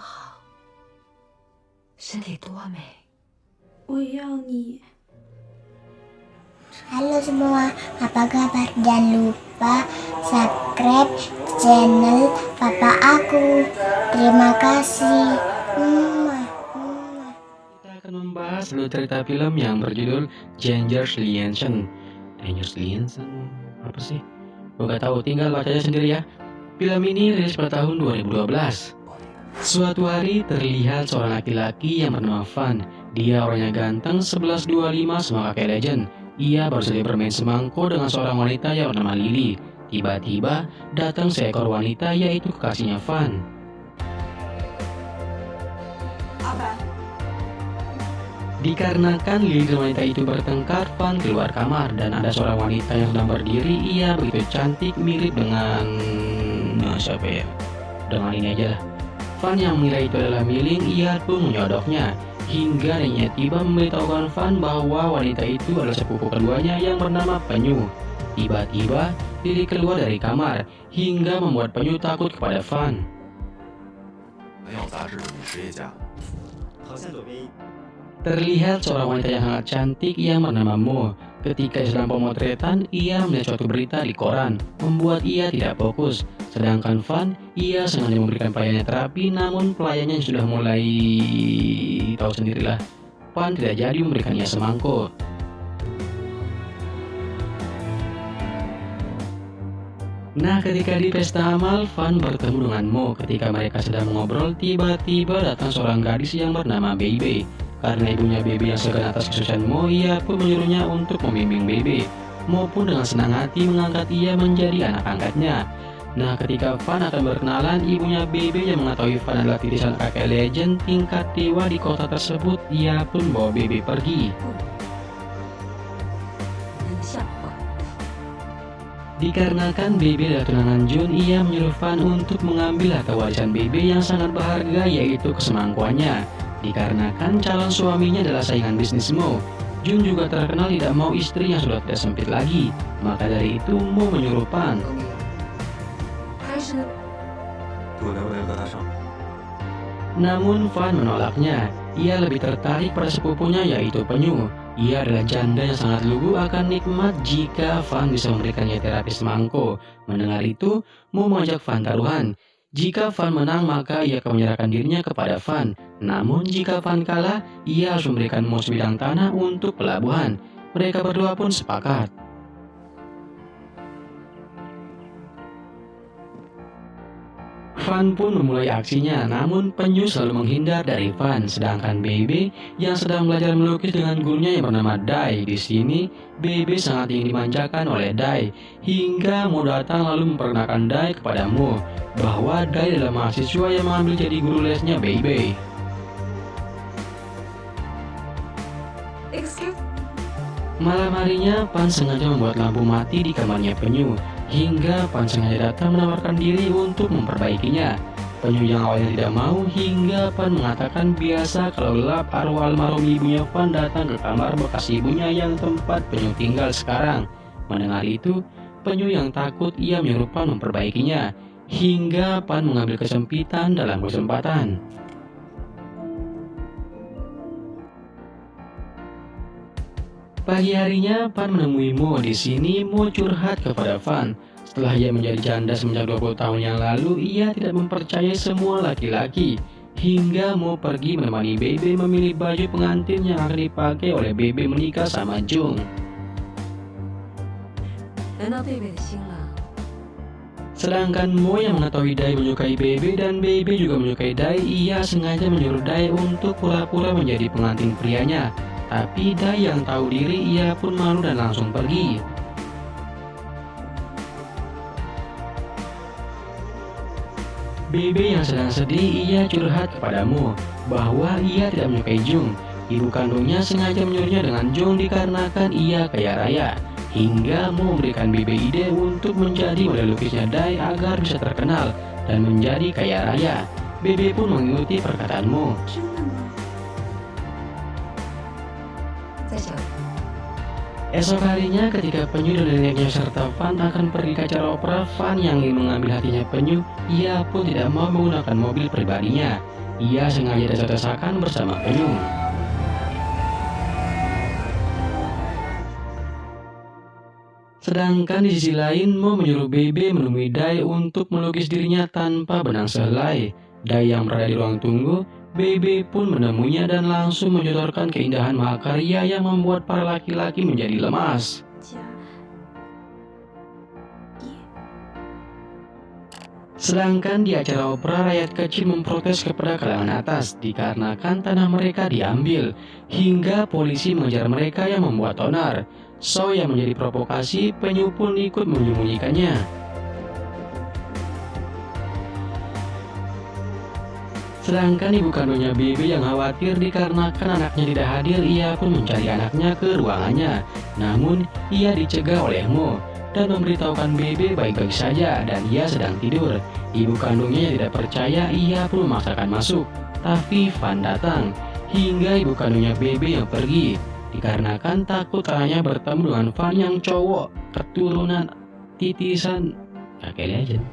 好，身体多美。我要你。 Halo semua, apa kabar? Jangan lupa subscribe channel papa aku. Terima kasih. Mwah, mwah. Kita akan membahas dulu cerita film yang berjudul Dangerous Liaison. Dangerous Liaison apa sih? Gue gak tahu, tinggal baca aja sendiri ya. Film ini rilis pada tahun 2012. Suatu hari terlihat seorang laki-laki yang bernama Van. Dia orangnya ganteng 1125 sama kakek legend. Ia baru saja bermain semangko dengan seorang wanita yang bernama Lily. Tiba-tiba datang seekor wanita yaitu kekasihnya Van. 阿凡，Dikarenakan Lily dan wanita itu bertengkar, Van keluar kamar dan ada seorang wanita yang sedang berdiri. Ia begitu cantik, mirip dengan nah, siapa ya? Dengan ini aja lah. Fan yang mengira itu adalah Miling, ia pun menyodoknya. Hingga nenek tiba memberitahukan Fan bahwa wanita itu adalah sepupu keduanya yang bernama Penyu. Tiba-tiba, Lily keluar dari kamar, hingga membuat Penyu takut kepada Fan. Terlihat seorang wanita yang sangat cantik yang bernama Mo Ketika sedang pemotretan, ia melihat suatu berita di koran, membuat ia tidak fokus. Sedangkan Van, ia sengaja memberikan pelayannya terapi, namun pelayannya sudah mulai tahu sendirilah. Van tidak jadi memberikannya semangkuk. Nah, ketika di pesta amal, Van bertemu dengan Mo. Ketika mereka sedang mengobrol, tiba-tiba datang seorang gadis yang bernama Baby. Karena ibunya Bebe yang segan atas kesucian Mo, Ia pun menyuruhnya untuk membimbing Bebe maupun dengan senang hati mengangkat ia menjadi anak angkatnya. Nah, ketika Van akan berkenalan, ibunya Bebe yang mengetahui Van adalah titisan kakek legend tingkat dewa di kota tersebut, ia pun bawa Bebe pergi. Dikarenakan Bebe adalah tunangan Jun, ia menyuruh Van untuk mengambil harta warisan Bebe yang sangat berharga yaitu kesemangkuannya. Dikarenakan calon suaminya adalah saingan bisnis Mo, Jun juga terkenal tidak mau istrinya sudah tidak sempit lagi, maka dari itu Mo menyuruh Pan. Namun Fan menolaknya, ia lebih tertarik pada sepupunya yaitu Penyu. Ia adalah janda yang sangat lugu akan nikmat jika Fan bisa memberikannya terapi semangko. Mendengar itu, Mo mengajak Fan taruhan. Jika Van menang maka ia akan menyerahkan dirinya kepada Van. Namun jika Van kalah, ia harus memberikan Mo sebidang tanah untuk pelabuhan. Mereka berdua pun sepakat. Van pun memulai aksinya, namun Penyu selalu menghindar dari Van. Sedangkan Bebe yang sedang belajar melukis dengan gurunya yang bernama Dai. Di sini, Bebe sangat ingin dimanjakan oleh Dai, hingga Mo datang lalu memperkenalkan Dai kepada Mo bahwa Dai adalah mahasiswa yang mengambil jadi guru lesnya Bebe. Malam harinya, Pan sengaja membuat lampu mati di kamarnya Penyu, hingga Pan sengaja datang menawarkan diri untuk memperbaikinya. Penyu yang awalnya tidak mau, hingga Pan mengatakan biasa kalau gelap arwah almarhum ibunya Pan datang ke kamar bekas ibunya yang tempat Penyu tinggal sekarang. Mendengar itu, Penyu yang takut ia menyuruh Pan memperbaikinya, hingga Pan mengambil kesempitan dalam kesempatan. Pagi harinya, Pan menemui Mo di sini. Mo curhat kepada Van. Setelah ia menjadi janda semenjak 20 tahun yang lalu, ia tidak mempercayai semua laki-laki. Hingga Mo pergi menemani Bebe memilih baju pengantin yang akan dipakai oleh Bebe menikah sama Jung. Sedangkan Mo yang mengetahui Dai menyukai Bebe dan Bebe juga menyukai Dai, ia sengaja menyuruh Dai untuk pura-pura menjadi pengantin prianya. Tapi Dai yang tahu diri, ia pun malu dan langsung pergi. Bebe yang sedang sedih, ia curhat kepada Mo bahwa ia tidak menyukai Jung. Ibu kandungnya sengaja menyuruhnya dengan Jung dikarenakan ia kaya raya. Hingga Mo memberikan Bebe ide untuk menjadi model lukisnya Dai agar bisa terkenal dan menjadi kaya raya. Bebe pun mengikuti perkataan Esok harinya ketika Penyu dan neneknya serta Fan akan pergi ke acara opera, Fan yang ingin mengambil hatinya Penyu, ia pun tidak mau menggunakan mobil pribadinya. Ia sengaja desak-desakan bersama Penyu. Sedangkan di sisi lain, Mo menyuruh Bebe menemui Dai untuk melukis dirinya tanpa benang selai. Dai yang berada di ruang tunggu Bebe pun menemuinya dan langsung menjotorkan keindahan mahakarya yang membuat para laki-laki menjadi lemas. 家 Sedangkan di acara opera, rakyat kecil memprotes kepada kalangan atas dikarenakan tanah mereka diambil, hingga polisi mengejar mereka yang membuat onar. So yang menjadi provokasi, penyu pun ikut menyembunyikannya. Sedangkan ibu kandungnya Bebe yang khawatir dikarenakan anaknya tidak hadir, ia pun mencari anaknya ke ruangannya. Namun, ia dicegah oleh Mo dan memberitahukan Bebe baik-baik saja dan ia sedang tidur. Ibu kandungnya tidak percaya, ia pun memaksakan masuk. Tapi Van datang, hingga ibu kandungnya Bebe yang pergi. Dikarenakan takut anaknya bertemu dengan Van yang cowok, keturunan titisan kakek legend.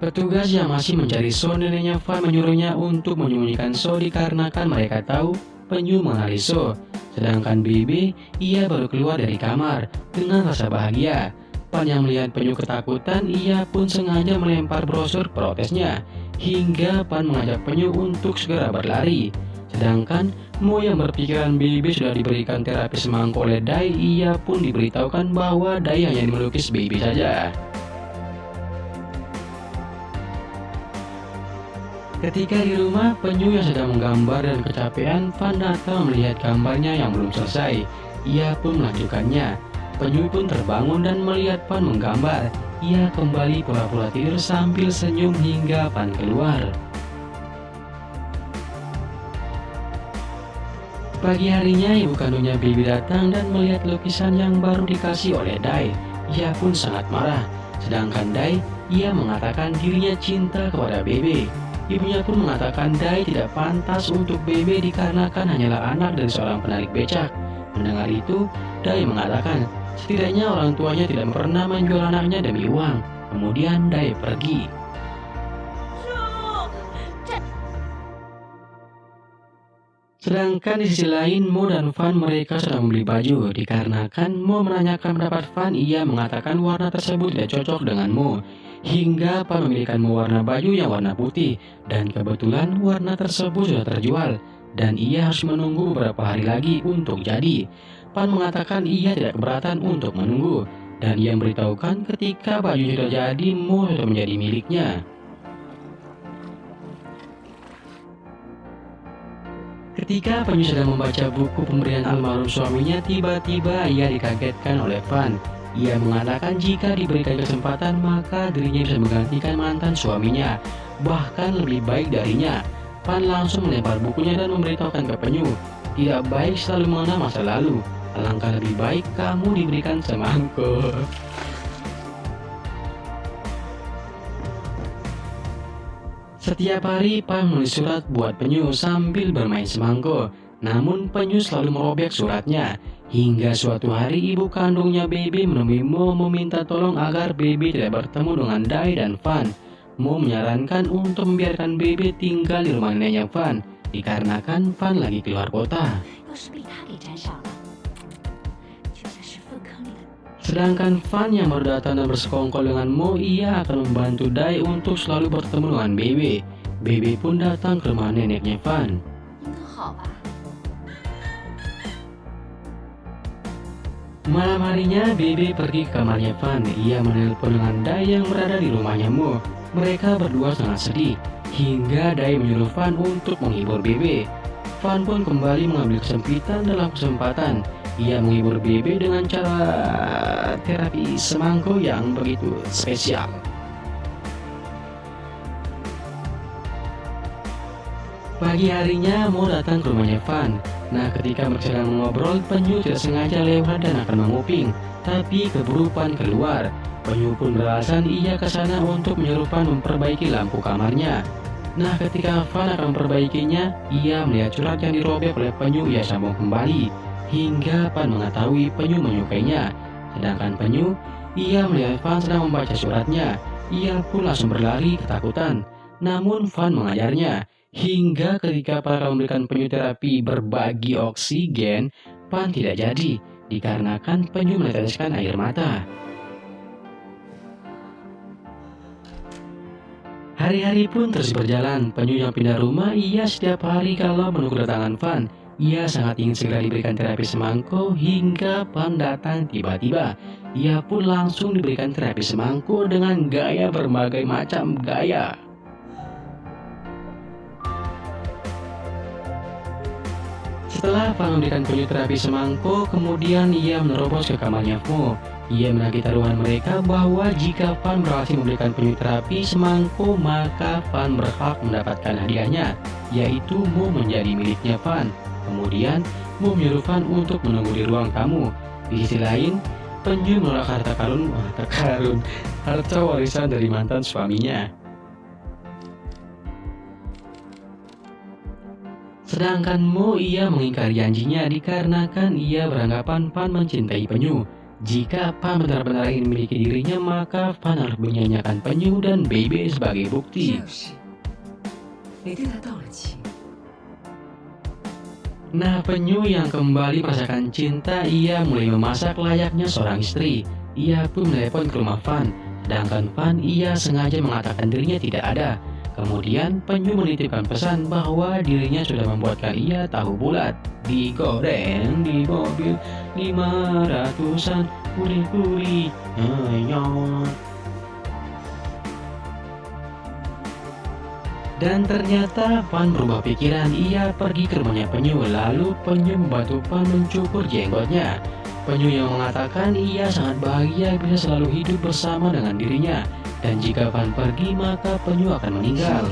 Petugas yang masih mencari So neneknya Van menyuruhnya untuk menyembunyikan So dikarenakan mereka tahu penyu mengenali So. Sedangkan Bibi, ia baru keluar dari kamar dengan rasa bahagia. Pan yang melihat penyu ketakutan, ia pun sengaja melempar brosur protesnya. Hingga Pan mengajak penyu untuk segera berlari. Sedangkan Mo yang berpikiran Bibi sudah diberikan terapi semangkuk oleh Dai, ia pun diberitahukan bahwa Dai hanya melukis Bibi saja. Ketika di rumah, penyu yang sedang menggambar dan kecapean, Van datang melihat gambarnya yang belum selesai. Ia pun melanjutkannya. Penyu pun terbangun dan melihat Van menggambar. Ia kembali pura-pura tidur sambil senyum hingga Van keluar. Pagi harinya, ibu kandungnya Bibi datang dan melihat lukisan yang baru dikasih oleh Dai. Ia pun sangat marah. Sedangkan Dai, ia mengatakan dirinya cinta kepada Bebe. Ibunya pun mengatakan Dai tidak pantas untuk Bebe dikarenakan hanyalah anak dari seorang penarik becak. Mendengar itu, Dai mengatakan setidaknya orang tuanya tidak pernah menjual anaknya demi uang. Kemudian Dai pergi. Sedangkan di sisi lain, Mo dan Van mereka sedang membeli baju dikarenakan Mo menanyakan pendapat Van, ia mengatakan warna tersebut tidak cocok dengan Mo. Hingga Pan memilihkan Mo warna baju yang warna putih dan kebetulan warna tersebut sudah terjual dan ia harus menunggu beberapa hari lagi untuk jadi. Pan mengatakan ia tidak keberatan untuk menunggu dan ia memberitahukan ketika baju sudah jadi Mo sudah menjadi miliknya. Ketika Penyu sedang membaca buku pemberian almarhum suaminya, tiba-tiba ia dikagetkan oleh Van. Ia mengatakan jika diberikan kesempatan maka dirinya bisa menggantikan mantan suaminya, bahkan lebih baik darinya. Van langsung melempar bukunya dan memberitahukan ke Penyu, tidak baik selalu mengenal masa lalu. Alangkah lebih baik kamu diberikan semangkuk. Setiap hari Pan menulis surat buat Penyu sambil bermain semangko. Namun Penyu selalu merobek suratnya. Hingga suatu hari ibu kandungnya Baby menemui Mo meminta tolong agar Baby tidak bertemu dengan Dai dan Van. Mo menyarankan untuk membiarkan Baby tinggal di rumah neneknya Van, dikarenakan Van lagi keluar kota. Sedangkan Fan yang baru datang dan bersekongkol dengan Mo, ia akan membantu Dai untuk selalu bertemu dengan Baby. Baby pun datang ke rumah neneknya Fan. Malam harinya, Bebe pergi ke kamarnya Van. Ia menelpon dengan Dai yang berada di rumahnya Mo. Mereka berdua sangat sedih, hingga Dai menyuruh Van untuk menghibur Bebe. Van pun kembali mengambil kesempitan dalam kesempatan. Ia menghibur Bebe dengan cara terapi semangko yang begitu spesial. Pagi harinya, Mo datang ke rumahnya Van. Nah, ketika mereka sedang mengobrol, penyu tidak sengaja lewat dan akan menguping. Tapi keburu Van keluar. Penyu pun beralasan ia ke sana untuk menyuruh Van memperbaiki lampu kamarnya. Nah ketika Fan akan memperbaikinya, ia melihat surat yang dirobek oleh penyu ia sambung kembali, hingga Fan mengetahui penyu menyukainya. Sedangkan penyu, ia melihat Fan sedang membaca suratnya, ia pun langsung berlari ketakutan. Namun Fan mengajarnya, hingga ketika para memberikan penyu terapi berbagi oksigen, Fan tidak jadi, dikarenakan penyu meneteskan air mata. Hari-hari pun terus berjalan, penyu yang pindah rumah, ia setiap hari kalau menunggu kedatangan Van. Ia sangat ingin segera diberikan terapi semangko hingga Van datang tiba-tiba. Ia pun langsung diberikan terapi semangko dengan gaya berbagai macam gaya. Setelah Van memberikan penyu terapi semangko, kemudian ia menerobos ke kamarnya Fu. Ia menagih taruhan mereka bahwa jika Van berhasil memberikan penyu terapi semangko, maka Van berhak mendapatkan hadiahnya, yaitu Mu menjadi miliknya Van. Kemudian, Mu menyuruh Van untuk menunggu di ruang tamu. Di sisi lain, penyu menolak harta karun, harta karun, harta warisan dari mantan suaminya. Sedangkan Mo ia mengingkari janjinya dikarenakan ia beranggapan Van mencintai penyu. Jika Pan benar-benar ingin memiliki dirinya, maka Pan harus menyanyikan penyu dan baby sebagai bukti. Nah, penyu yang kembali merasakan cinta, ia mulai memasak layaknya seorang istri. Ia pun menelepon ke rumah Van, sedangkan Van ia sengaja mengatakan dirinya tidak ada. Kemudian penyu menitipkan pesan bahwa dirinya sudah membuatkan ia tahu bulat. Digoreng di mobil lima ratusan kuri-kuri Dan ternyata Pan berubah pikiran, ia pergi ke rumahnya penyu, lalu penyu membantu Pan mencukur jenggotnya. Penyu yang mengatakan ia sangat bahagia bisa selalu hidup bersama dengan dirinya, dan jika Pan pergi maka penyu akan meninggal.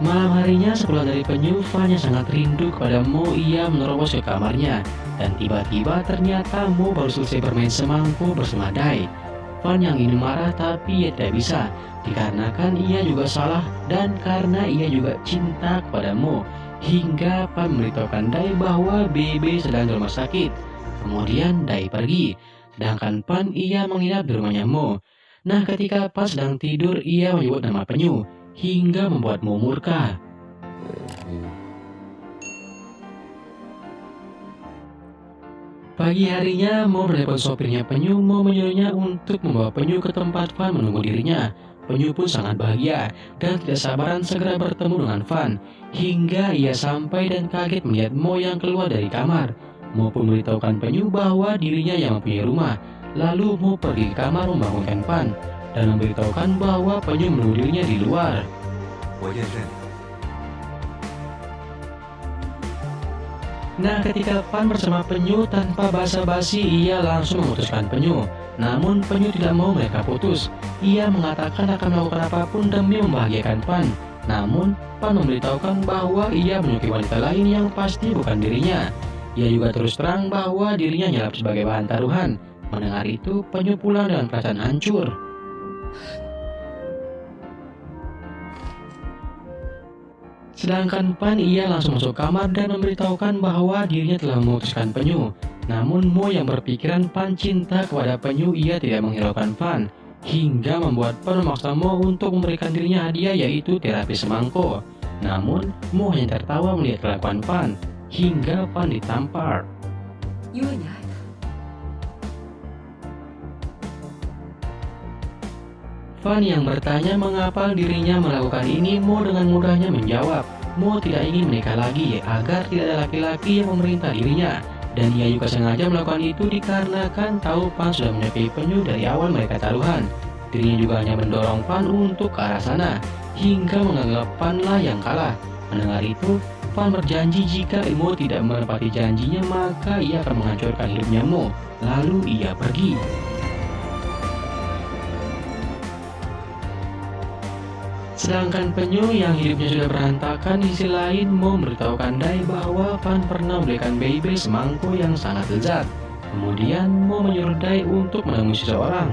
Malam harinya sepulang dari penyu, Fan yang sangat rindu kepada Mo, ia menerobos ke kamarnya. Dan tiba-tiba ternyata Mo baru selesai bermain semangku bersama Dai. Fan yang ingin marah tapi ia tidak bisa, dikarenakan ia juga salah dan karena ia juga cinta kepada Mo. Hingga Fan memberitahukan Dai bahwa Bebe sedang di rumah sakit. Kemudian Dai pergi, sedangkan Pan ia menginap di rumahnya Mo. Nah ketika Pan sedang tidur, ia menyebut nama penyu hingga membuatmu murka. Pagi harinya, Mo menelpon sopirnya penyu, Mo menyuruhnya untuk membawa penyu ke tempat Van menunggu dirinya. Penyu pun sangat bahagia dan tidak sabaran segera bertemu dengan Van. Hingga ia sampai dan kaget melihat Mo yang keluar dari kamar. Pun memberitahukan penyu bahwa dirinya yang mempunyai rumah. Lalu Mo pergi ke kamar membangunkan Van dan memberitahukan bahwa penyu menunggu di luar. Nah ketika Pan bersama penyu tanpa basa-basi ia langsung memutuskan penyu Namun penyu tidak mau mereka putus Ia mengatakan akan melakukan apa pun demi membahagiakan Pan Namun Pan memberitahukan bahwa ia menyukai wanita lain yang pasti bukan dirinya Ia juga terus terang bahwa dirinya nyelap sebagai bahan taruhan Mendengar itu penyu pulang dengan perasaan hancur Sedangkan Pan ia langsung masuk kamar dan memberitahukan bahwa dirinya telah memutuskan penyu. Namun Mo yang berpikiran Pan cinta kepada penyu ia tidak menghiraukan Pan. Hingga membuat Pan memaksa Mo untuk memberikan dirinya hadiah yaitu terapi semangko. Namun Mo hanya tertawa melihat kelakuan Pan. Hingga Pan ditampar. Fan yang bertanya mengapa dirinya melakukan ini, Mo dengan mudahnya menjawab, Mo tidak ingin menikah lagi agar tidak ada laki-laki yang memerintah dirinya. Dan ia juga sengaja melakukan itu dikarenakan tahu Fan sudah menyukai penyu dari awal mereka taruhan. Dirinya juga hanya mendorong Fan untuk ke arah sana, hingga menganggap Fan lah yang kalah. Mendengar itu, Fan berjanji jika Mo tidak menepati janjinya maka ia akan menghancurkan hidupnya Mo. Lalu ia pergi. Sedangkan penyu yang hidupnya sudah berantakan di sisi lain mau memberitahukan Dai bahwa Van pernah memberikan baby semangko yang sangat lezat. Kemudian mau menyuruh Dai untuk menemui seseorang.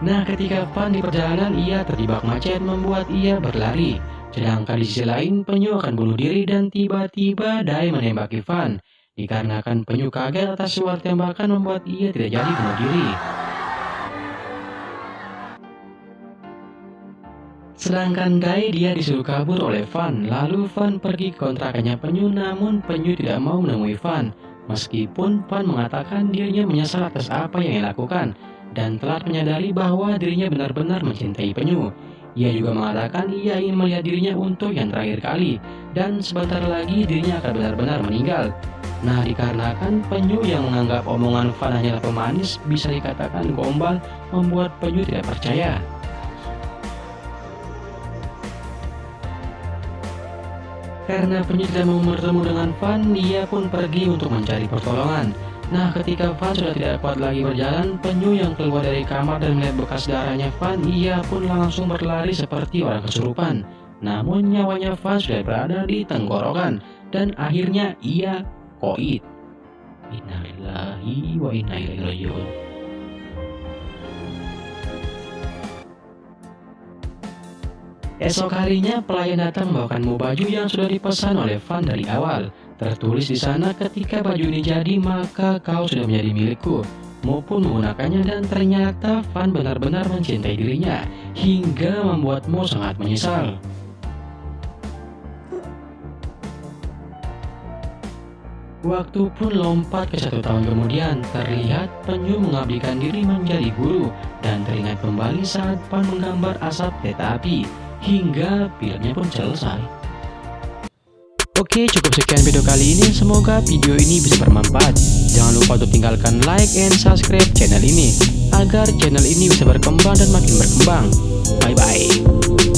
Nah, ketika Fan di perjalanan, ia terjebak macet membuat ia berlari. Sedangkan di sisi lain, Penyu akan bunuh diri dan tiba-tiba Dai menembaki Fan. Dikarenakan Penyu kaget atas suara tembakan membuat ia tidak jadi bunuh diri. Sedangkan Dai dia disuruh kabur oleh Fan, lalu Fan pergi ke kontrakannya Penyu namun Penyu tidak mau menemui Fan. Meskipun Fan mengatakan dirinya menyesal atas apa yang ia lakukan dan telah menyadari bahwa dirinya benar-benar mencintai Penyu. Ia juga mengatakan ia ingin melihat dirinya untuk yang terakhir kali dan sebentar lagi dirinya akan benar-benar meninggal. Nah, dikarenakan Penyu yang menganggap omongan Fan hanyalah pemanis bisa dikatakan gombal membuat Penyu tidak percaya. Karena Penyu tidak mau bertemu dengan Van, dia pun pergi untuk mencari pertolongan. Nah, ketika Van sudah tidak kuat lagi berjalan, Penyu yang keluar dari kamar dan melihat bekas darahnya Van, ia pun langsung berlari seperti orang kesurupan. Namun nyawanya Van sudah berada di tenggorokan dan akhirnya ia koit. Innalillahi wa inna ilaihi rajiun. Esok harinya pelayan datang membawakanmu baju yang sudah dipesan oleh Van dari awal. Tertulis di sana ketika baju ini jadi maka kau sudah menjadi milikku. Maupun menggunakannya dan ternyata Van benar-benar mencintai dirinya hingga membuatmu sangat menyesal. Waktu pun lompat ke satu tahun kemudian, terlihat Penyu mengabdikan diri menjadi guru dan teringat kembali saat Pan menggambar asap kereta api hingga filmnya pun selesai. Oke, cukup sekian video kali ini. Semoga video ini bisa bermanfaat. Jangan lupa untuk tinggalkan like and subscribe channel ini agar channel ini bisa berkembang dan makin berkembang. Bye bye.